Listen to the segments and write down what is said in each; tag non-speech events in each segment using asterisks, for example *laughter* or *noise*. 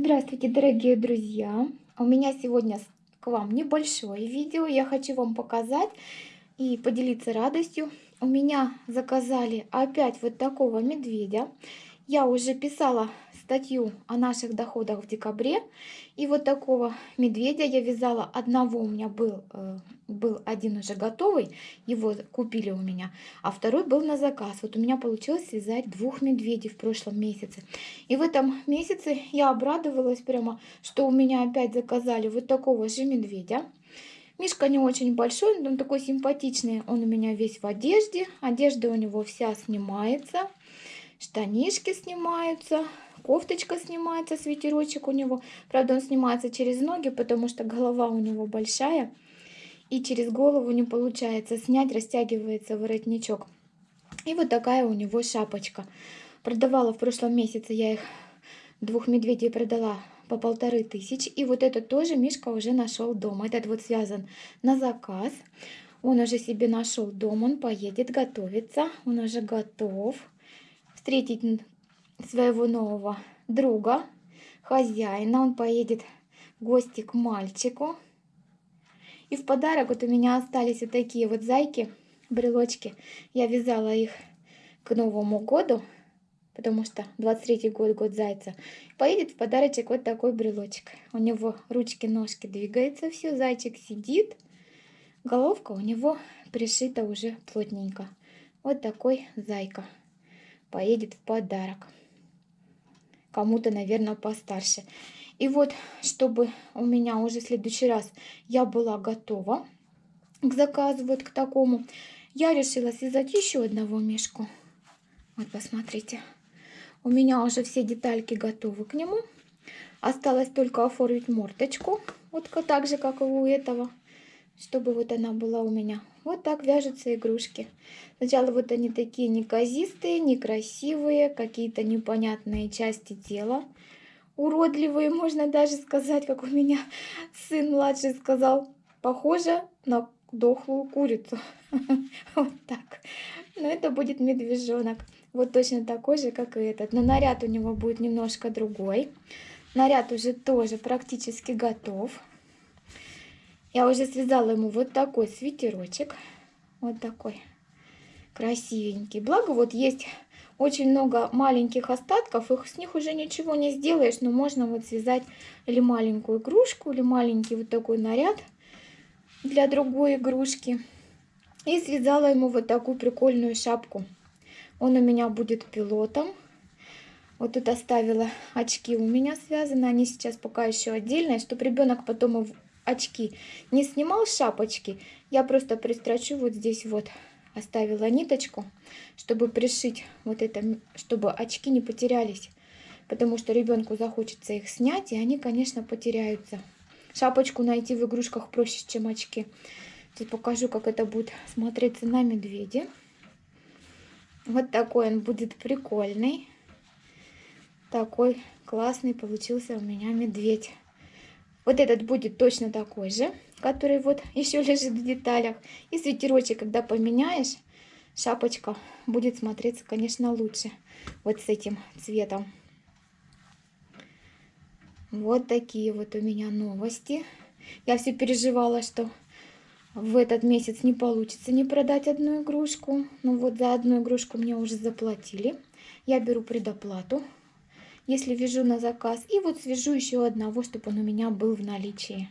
Здравствуйте, дорогие друзья! У меня сегодня к вам небольшое видео. Я хочу вам показать и поделиться радостью. У меня заказали опять вот такого медведя. Я уже писала статью о наших доходах в декабре. И вот такого медведя я вязала. Одного у меня был, э, был один уже готовый, его купили у меня, а второй был на заказ. Вот у меня получилось связать двух медведей в прошлом месяце. И в этом месяце я обрадовалась прямо, что у меня опять заказали вот такого же медведя. Мишка не очень большой, он такой симпатичный. Он у меня весь в одежде. Одежда у него вся снимается. Штанишки снимаются кофточка снимается, свитерочек у него. Правда, он снимается через ноги, потому что голова у него большая. И через голову не получается снять, растягивается воротничок. И вот такая у него шапочка. Продавала в прошлом месяце я их, двух медведей продала по полторы тысячи. И вот этот тоже Мишка уже нашел дома. Этот вот связан на заказ. Он уже себе нашел дом, он поедет готовиться. Он уже готов встретить своего нового друга, хозяина. Он поедет в гости к мальчику. И в подарок вот у меня остались вот такие вот зайки, брелочки. Я вязала их к Новому году, потому что 23 год, год зайца. Поедет в подарочек вот такой брелочек. У него ручки-ножки двигаются, все, зайчик сидит. Головка у него пришита уже плотненько. Вот такой зайка поедет в подарок кому-то, наверное, постарше. И вот, чтобы у меня уже в следующий раз я была готова к заказу, вот к такому, я решила связать еще одного мешку. Вот, посмотрите. У меня уже все детальки готовы к нему. Осталось только оформить мордочку, вот так же, как и у этого, чтобы вот она была у меня вот так вяжутся игрушки. Сначала вот они такие неказистые, некрасивые, какие-то непонятные части тела. Уродливые, можно даже сказать, как у меня сын младший сказал. Похоже на дохлую курицу. *laughs* Вот так. Но это будет медвежонок. Вот точно такой же, как и этот. Но наряд у него будет немножко другой. Наряд уже тоже практически готов. Я уже связала ему вот такой свитерочек. Вот такой красивенький. Благо вот есть очень много маленьких остатков. Их, с них уже ничего не сделаешь. Но можно вот связать или маленькую игрушку, или маленький вот такой наряд для другой игрушки. И связала ему вот такую прикольную шапку. Он у меня будет пилотом. Вот тут оставила очки у меня связаны. Они сейчас пока еще отдельные, чтобы ребенок потом очки не снимал шапочки, я просто пристрочу вот здесь вот. Оставила ниточку, чтобы пришить вот это, чтобы очки не потерялись. Потому что ребенку захочется их снять, и они, конечно, потеряются. Шапочку найти в игрушках проще, чем очки. Сейчас покажу, как это будет смотреться на медведе. Вот такой он будет прикольный. Такой классный получился у меня медведь. Вот этот будет точно такой же, который вот *laughs* еще лежит в деталях. И свитерочек, когда поменяешь, шапочка будет смотреться, конечно, лучше. Вот с этим цветом. Вот такие вот у меня новости. Я все переживала, что в этот месяц не получится не продать одну игрушку. Ну вот за одну игрушку мне уже заплатили. Я беру предоплату если вяжу на заказ. И вот свяжу еще одного, чтобы он у меня был в наличии.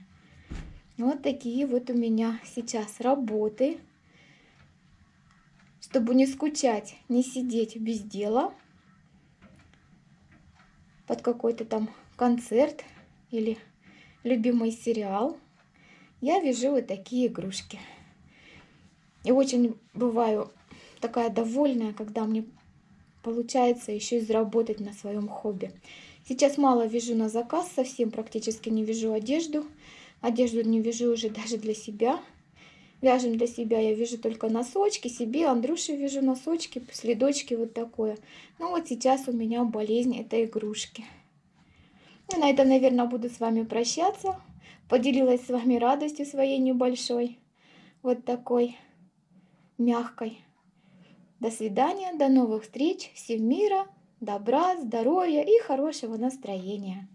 Вот такие вот у меня сейчас работы. Чтобы не скучать, не сидеть без дела. Под какой-то там концерт или любимый сериал. Я вяжу вот такие игрушки. И очень бываю такая довольная, когда мне получается еще и заработать на своем хобби. Сейчас мало вяжу на заказ, совсем практически не вяжу одежду. Одежду не вяжу уже *laughs* даже для себя. Вяжем для себя, я вяжу только носочки, себе, Андрюше вяжу носочки, следочки, вот такое. Ну вот сейчас у меня болезнь этой игрушки. И на этом, наверное, буду с вами прощаться. Поделилась с вами радостью своей небольшой. Вот такой мягкой. До свидания, до новых встреч, всем мира, добра, здоровья и хорошего настроения.